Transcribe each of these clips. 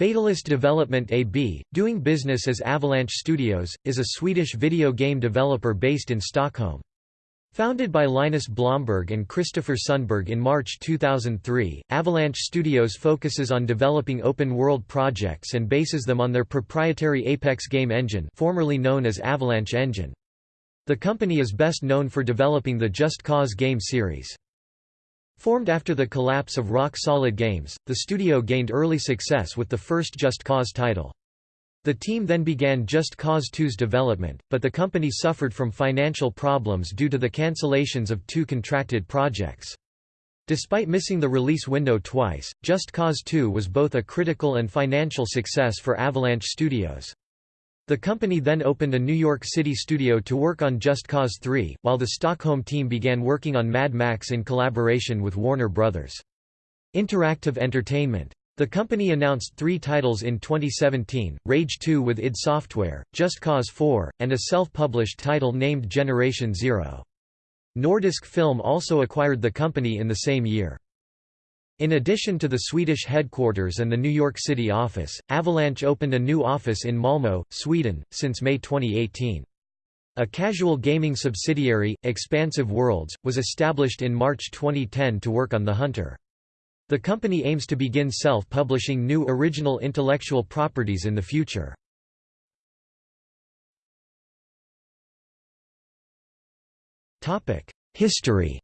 Fatalist Development AB, doing business as Avalanche Studios, is a Swedish video game developer based in Stockholm. Founded by Linus Blomberg and Christopher Sundberg in March 2003, Avalanche Studios focuses on developing open-world projects and bases them on their proprietary Apex game engine formerly known as Avalanche Engine. The company is best known for developing the Just Cause game series. Formed after the collapse of Rock Solid Games, the studio gained early success with the first Just Cause title. The team then began Just Cause 2's development, but the company suffered from financial problems due to the cancellations of two contracted projects. Despite missing the release window twice, Just Cause 2 was both a critical and financial success for Avalanche Studios. The company then opened a New York City studio to work on Just Cause 3, while the Stockholm team began working on Mad Max in collaboration with Warner Bros. Interactive Entertainment. The company announced three titles in 2017, Rage 2 with id Software, Just Cause 4, and a self-published title named Generation Zero. Nordisk Film also acquired the company in the same year. In addition to the Swedish headquarters and the New York City office, Avalanche opened a new office in Malmö, Sweden, since May 2018. A casual gaming subsidiary, Expansive Worlds, was established in March 2010 to work on The Hunter. The company aims to begin self-publishing new original intellectual properties in the future. History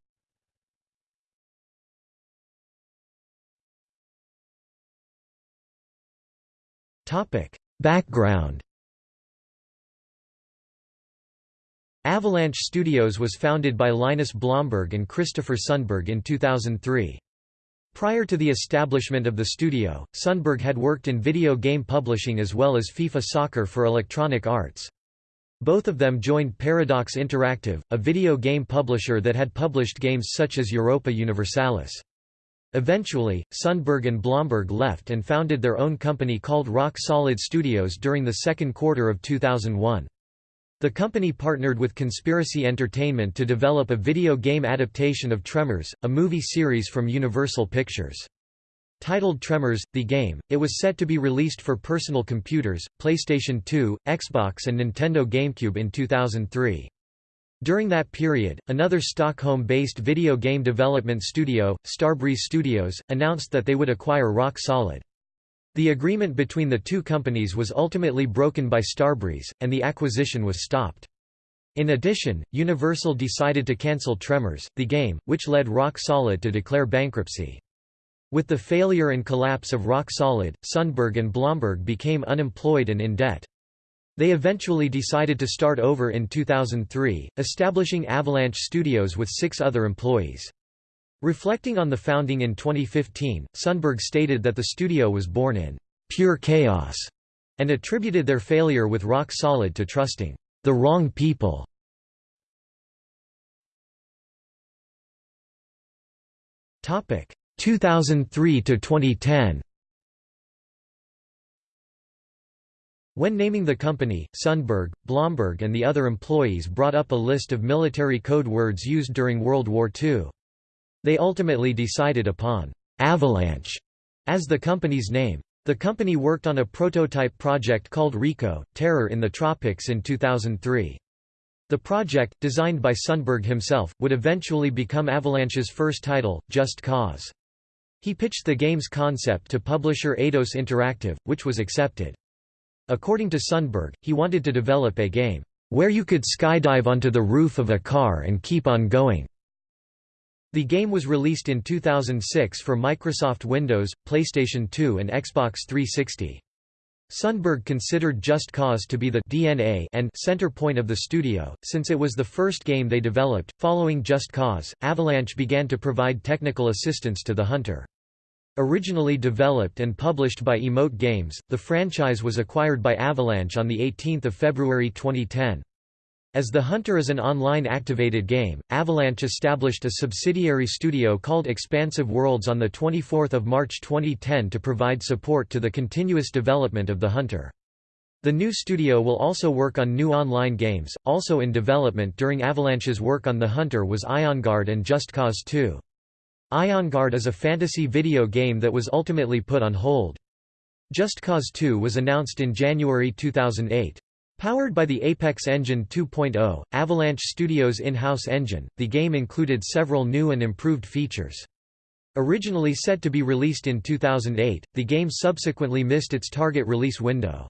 Topic: Background. Avalanche Studios was founded by Linus Blomberg and Christopher Sundberg in 2003. Prior to the establishment of the studio, Sundberg had worked in video game publishing as well as FIFA Soccer for Electronic Arts. Both of them joined Paradox Interactive, a video game publisher that had published games such as Europa Universalis. Eventually, Sundberg and Blomberg left and founded their own company called Rock Solid Studios during the second quarter of 2001. The company partnered with Conspiracy Entertainment to develop a video game adaptation of Tremors, a movie series from Universal Pictures. Titled Tremors, the game, it was set to be released for personal computers, PlayStation 2, Xbox and Nintendo GameCube in 2003. During that period, another Stockholm-based video game development studio, Starbreeze Studios, announced that they would acquire Rock Solid. The agreement between the two companies was ultimately broken by Starbreeze, and the acquisition was stopped. In addition, Universal decided to cancel Tremors, the game, which led Rock Solid to declare bankruptcy. With the failure and collapse of Rock Solid, Sundberg and Blomberg became unemployed and in debt. They eventually decided to start over in 2003, establishing Avalanche Studios with six other employees. Reflecting on the founding in 2015, Sundberg stated that the studio was born in pure chaos and attributed their failure with Rock Solid to trusting the wrong people. Topic 2003 to 2010. When naming the company, Sundberg, Blomberg and the other employees brought up a list of military code words used during World War II. They ultimately decided upon «Avalanche» as the company's name. The company worked on a prototype project called RICO, Terror in the Tropics in 2003. The project, designed by Sundberg himself, would eventually become Avalanche's first title, Just Cause. He pitched the game's concept to publisher Eidos Interactive, which was accepted. According to Sundberg, he wanted to develop a game, "...where you could skydive onto the roof of a car and keep on going." The game was released in 2006 for Microsoft Windows, PlayStation 2 and Xbox 360. Sundberg considered Just Cause to be the DNA and center point of the studio, since it was the first game they developed. Following Just Cause, Avalanche began to provide technical assistance to the Hunter. Originally developed and published by Emote Games, the franchise was acquired by Avalanche on 18 February 2010. As The Hunter is an online activated game, Avalanche established a subsidiary studio called Expansive Worlds on 24 March 2010 to provide support to the continuous development of The Hunter. The new studio will also work on new online games. Also in development during Avalanche's work on The Hunter was Ion Guard and Just Cause 2. Ion Guard is a fantasy video game that was ultimately put on hold. Just Cause 2 was announced in January 2008. Powered by the Apex Engine 2.0, Avalanche Studios' in-house engine, the game included several new and improved features. Originally set to be released in 2008, the game subsequently missed its target release window.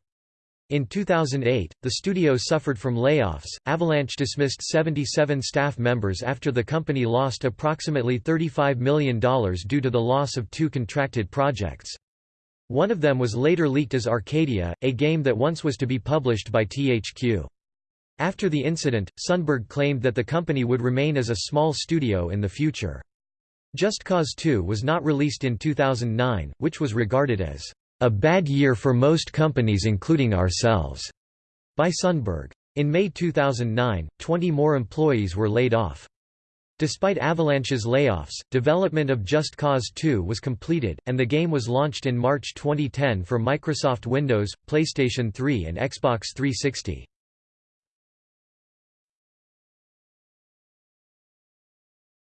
In 2008, the studio suffered from layoffs. Avalanche dismissed 77 staff members after the company lost approximately $35 million due to the loss of two contracted projects. One of them was later leaked as Arcadia, a game that once was to be published by THQ. After the incident, Sundberg claimed that the company would remain as a small studio in the future. Just Cause 2 was not released in 2009, which was regarded as a bad year for most companies including ourselves, by Sundberg. In May 2009, 20 more employees were laid off. Despite Avalanche's layoffs, development of Just Cause 2 was completed, and the game was launched in March 2010 for Microsoft Windows, PlayStation 3 and Xbox 360.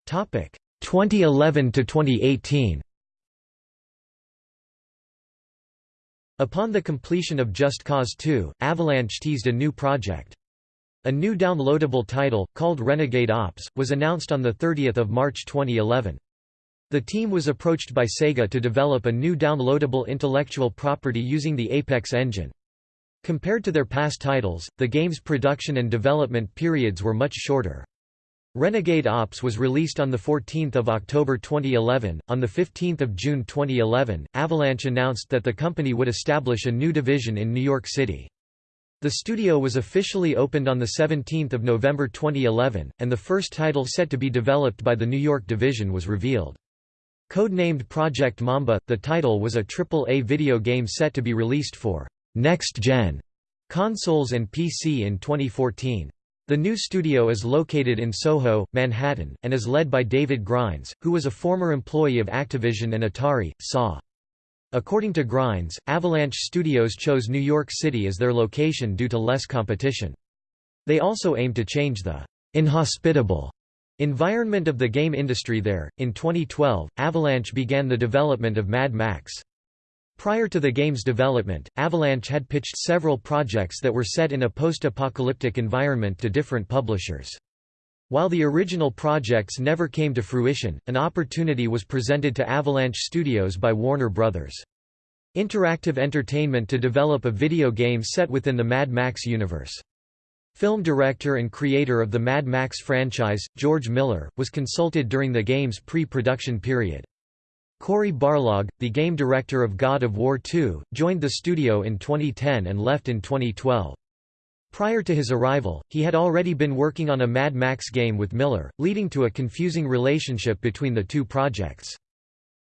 Topic 2011 to 2018. Upon the completion of Just Cause 2, Avalanche teased a new project. A new downloadable title, called Renegade Ops, was announced on 30 March 2011. The team was approached by Sega to develop a new downloadable intellectual property using the Apex engine. Compared to their past titles, the game's production and development periods were much shorter. Renegade Ops was released on 14 October 2011. On 15 June 2011, Avalanche announced that the company would establish a new division in New York City. The studio was officially opened on 17 November 2011, and the first title set to be developed by the New York division was revealed. Codenamed Project Mamba, the title was a AAA video game set to be released for next-gen consoles and PC in 2014. The new studio is located in Soho, Manhattan, and is led by David Grimes, who was a former employee of Activision and Atari, SAW. According to Grimes, Avalanche Studios chose New York City as their location due to less competition. They also aim to change the inhospitable environment of the game industry there. In 2012, Avalanche began the development of Mad Max. Prior to the game's development, Avalanche had pitched several projects that were set in a post-apocalyptic environment to different publishers. While the original projects never came to fruition, an opportunity was presented to Avalanche Studios by Warner Bros. Interactive Entertainment to develop a video game set within the Mad Max universe. Film director and creator of the Mad Max franchise, George Miller, was consulted during the game's pre-production period. Cory Barlog, the game director of God of War 2, joined the studio in 2010 and left in 2012. Prior to his arrival, he had already been working on a Mad Max game with Miller, leading to a confusing relationship between the two projects.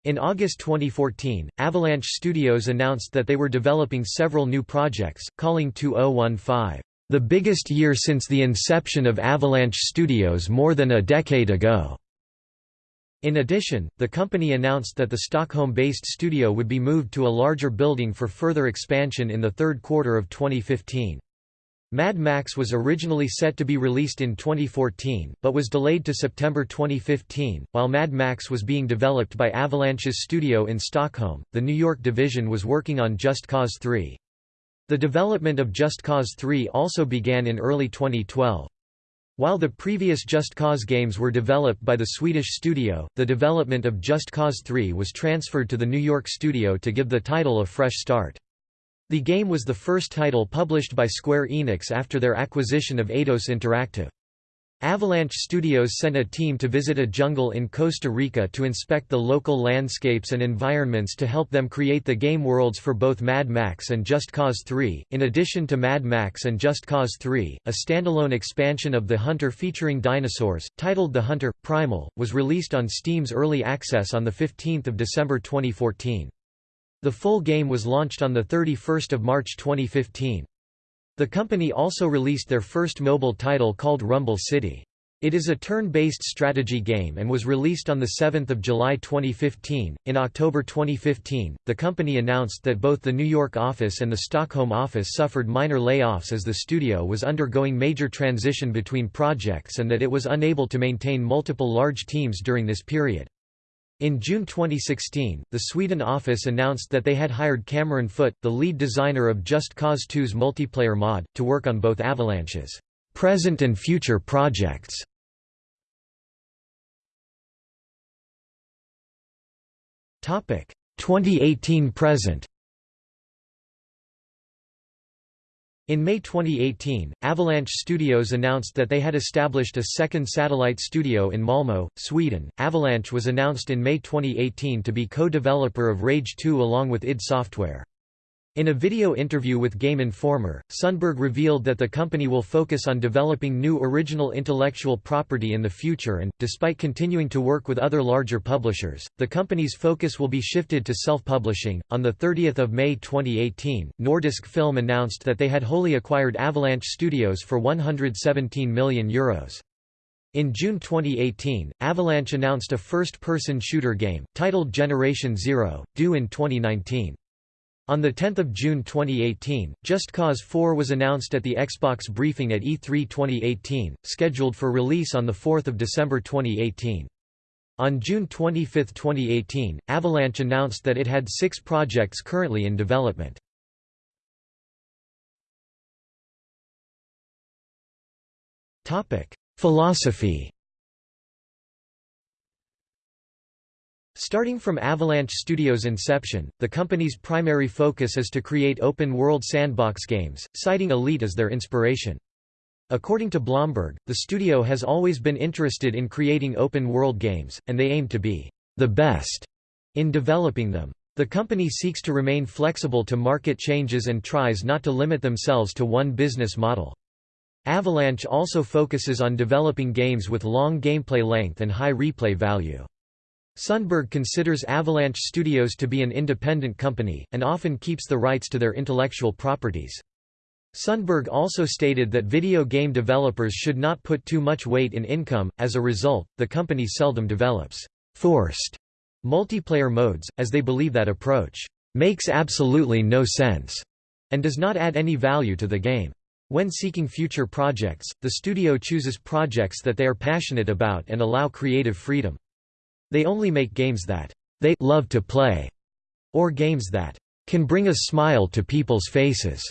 In August 2014, Avalanche Studios announced that they were developing several new projects, calling 2015, "...the biggest year since the inception of Avalanche Studios more than a decade ago." In addition, the company announced that the Stockholm-based studio would be moved to a larger building for further expansion in the third quarter of 2015. Mad Max was originally set to be released in 2014, but was delayed to September 2015. While Mad Max was being developed by Avalanche's studio in Stockholm, the New York division was working on Just Cause 3. The development of Just Cause 3 also began in early 2012. While the previous Just Cause games were developed by the Swedish studio, the development of Just Cause 3 was transferred to the New York studio to give the title a fresh start. The game was the first title published by Square Enix after their acquisition of Eidos Interactive. Avalanche Studios sent a team to visit a jungle in Costa Rica to inspect the local landscapes and environments to help them create the game worlds for both Mad Max and Just Cause 3. In addition to Mad Max and Just Cause 3, a standalone expansion of The Hunter featuring dinosaurs, titled The Hunter Primal, was released on Steam's Early Access on 15 December 2014. The full game was launched on 31 March 2015. The company also released their first mobile title called Rumble City. It is a turn-based strategy game and was released on 7 July 2015. In October 2015, the company announced that both the New York office and the Stockholm office suffered minor layoffs as the studio was undergoing major transition between projects and that it was unable to maintain multiple large teams during this period. In June 2016, the Sweden office announced that they had hired Cameron Foote, the lead designer of Just Cause 2's multiplayer mod, to work on both Avalanche's present and future projects. Topic 2018 present. In May 2018, Avalanche Studios announced that they had established a second satellite studio in Malmö, Sweden. Avalanche was announced in May 2018 to be co-developer of Rage 2 along with id Software. In a video interview with Game Informer, Sundberg revealed that the company will focus on developing new original intellectual property in the future and, despite continuing to work with other larger publishers, the company's focus will be shifted to self-publishing. On the 30th of May 2018, Nordisk Film announced that they had wholly acquired Avalanche Studios for 117 million euros. In June 2018, Avalanche announced a first-person shooter game, titled Generation Zero, due in 2019. On 10 June 2018, Just Cause 4 was announced at the Xbox briefing at E3 2018, scheduled for release on 4 December 2018. On June 25, 2018, Avalanche announced that it had six projects currently in development. Philosophy Starting from Avalanche Studios' inception, the company's primary focus is to create open-world sandbox games, citing Elite as their inspiration. According to Blomberg, the studio has always been interested in creating open-world games, and they aim to be the best in developing them. The company seeks to remain flexible to market changes and tries not to limit themselves to one business model. Avalanche also focuses on developing games with long gameplay length and high replay value. Sundberg considers Avalanche Studios to be an independent company, and often keeps the rights to their intellectual properties. Sundberg also stated that video game developers should not put too much weight in income, as a result, the company seldom develops forced multiplayer modes, as they believe that approach makes absolutely no sense and does not add any value to the game. When seeking future projects, the studio chooses projects that they are passionate about and allow creative freedom. They only make games that they love to play, or games that can bring a smile to people's faces.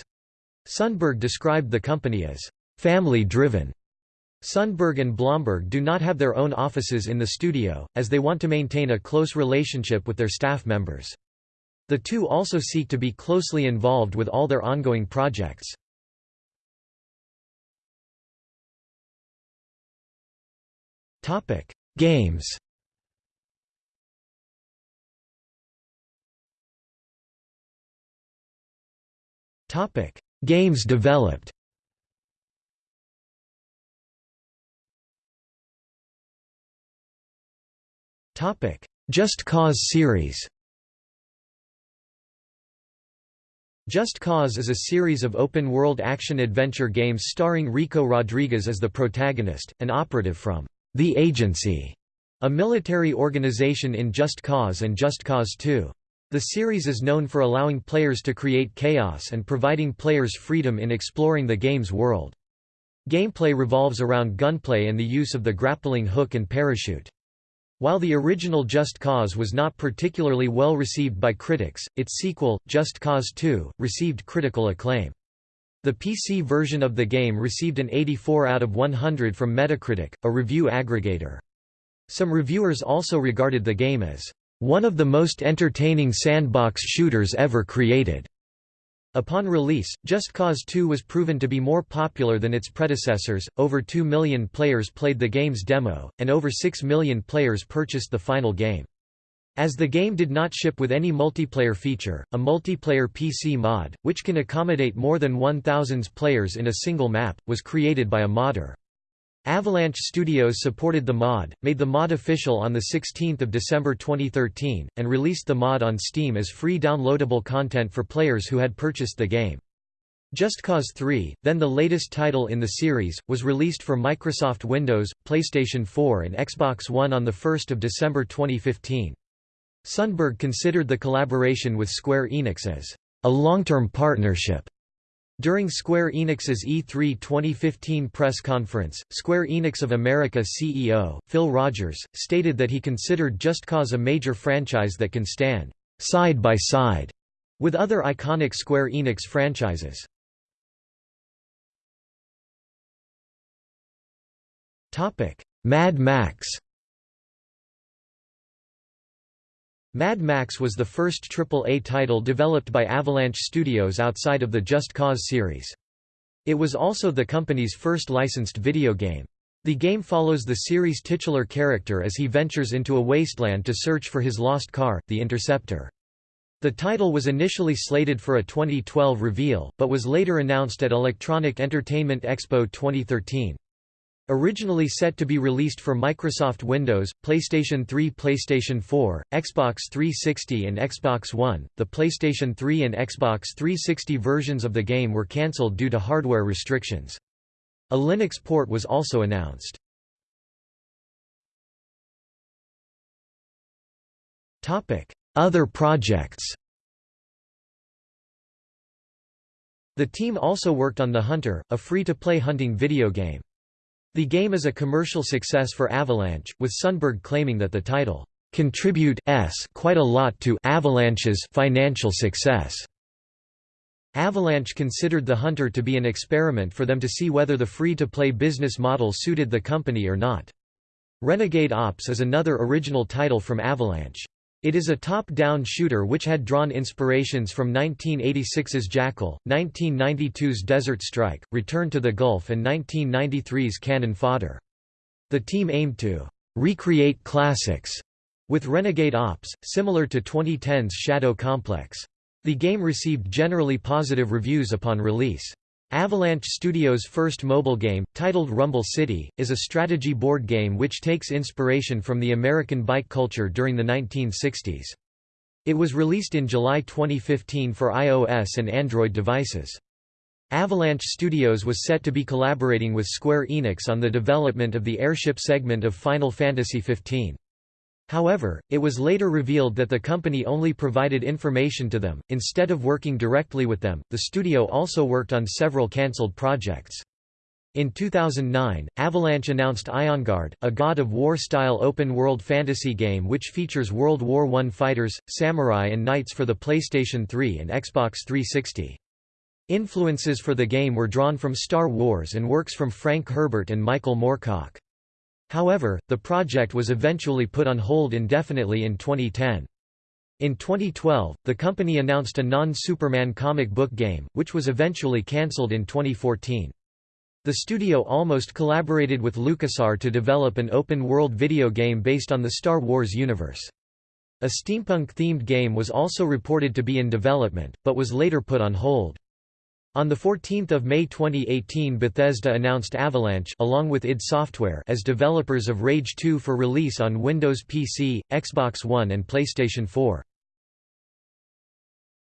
Sundberg described the company as family-driven. Sundberg and Blomberg do not have their own offices in the studio, as they want to maintain a close relationship with their staff members. The two also seek to be closely involved with all their ongoing projects. Games Topic: Games developed. Topic: Just Cause series. Just Cause is a series of open-world action-adventure games starring Rico Rodriguez as the protagonist, an operative from The Agency, a military organization in Just Cause and Just Cause 2. The series is known for allowing players to create chaos and providing players freedom in exploring the game's world. Gameplay revolves around gunplay and the use of the grappling hook and parachute. While the original Just Cause was not particularly well received by critics, its sequel, Just Cause 2, received critical acclaim. The PC version of the game received an 84 out of 100 from Metacritic, a review aggregator. Some reviewers also regarded the game as one of the most entertaining sandbox shooters ever created. Upon release, Just Cause 2 was proven to be more popular than its predecessors, over 2 million players played the game's demo, and over 6 million players purchased the final game. As the game did not ship with any multiplayer feature, a multiplayer PC mod, which can accommodate more than 1,000 players in a single map, was created by a modder. Avalanche Studios supported the mod, made the mod official on 16 December 2013, and released the mod on Steam as free downloadable content for players who had purchased the game. Just Cause 3, then the latest title in the series, was released for Microsoft Windows, PlayStation 4 and Xbox One on 1 December 2015. Sundberg considered the collaboration with Square Enix as a long-term partnership During Square Enix's E3 2015 press conference, Square Enix of America CEO, Phil Rogers, stated that he considered Just Cause a major franchise that can stand side by side with other iconic Square Enix franchises. Mad Max Mad Max was the first AAA title developed by Avalanche Studios outside of the Just Cause series. It was also the company's first licensed video game. The game follows the series' titular character as he ventures into a wasteland to search for his lost car, the Interceptor. The title was initially slated for a 2012 reveal, but was later announced at Electronic Entertainment Expo 2013. Originally set to be released for Microsoft Windows, PlayStation 3 PlayStation 4, Xbox 360 and Xbox One, the PlayStation 3 and Xbox 360 versions of the game were cancelled due to hardware restrictions. A Linux port was also announced. Other projects The team also worked on The Hunter, a free-to-play hunting video game. The game is a commercial success for Avalanche, with Sundberg claiming that the title contribute s quite a lot to Avalanche's financial success. Avalanche considered The Hunter to be an experiment for them to see whether the free-to-play business model suited the company or not. Renegade Ops is another original title from Avalanche. It is a top-down shooter which had drawn inspirations from 1986's Jackal, 1992's Desert Strike, Return to the Gulf and 1993's Cannon Fodder. The team aimed to recreate classics with Renegade Ops, similar to 2010's Shadow Complex. The game received generally positive reviews upon release. Avalanche Studios' first mobile game, titled Rumble City, is a strategy board game which takes inspiration from the American bike culture during the 1960s. It was released in July 2015 for iOS and Android devices. Avalanche Studios was set to be collaborating with Square Enix on the development of the airship segment of Final Fantasy XV. However, it was later revealed that the company only provided information to them, instead of working directly with them. The studio also worked on several cancelled projects. In 2009, Avalanche announced Iongard, a God of War-style open-world fantasy game which features World War I fighters, samurai and knights for the PlayStation 3 and Xbox 360. Influences for the game were drawn from Star Wars and works from Frank Herbert and Michael Moorcock. However, the project was eventually put on hold indefinitely in 2010. In 2012, the company announced a non-Superman comic book game, which was eventually cancelled in 2014. The studio almost collaborated with LucasArts to develop an open-world video game based on the Star Wars universe. A steampunk-themed game was also reported to be in development, but was later put on hold. On 14 May 2018 Bethesda announced Avalanche along with id Software as developers of Rage 2 for release on Windows PC, Xbox One and PlayStation 4.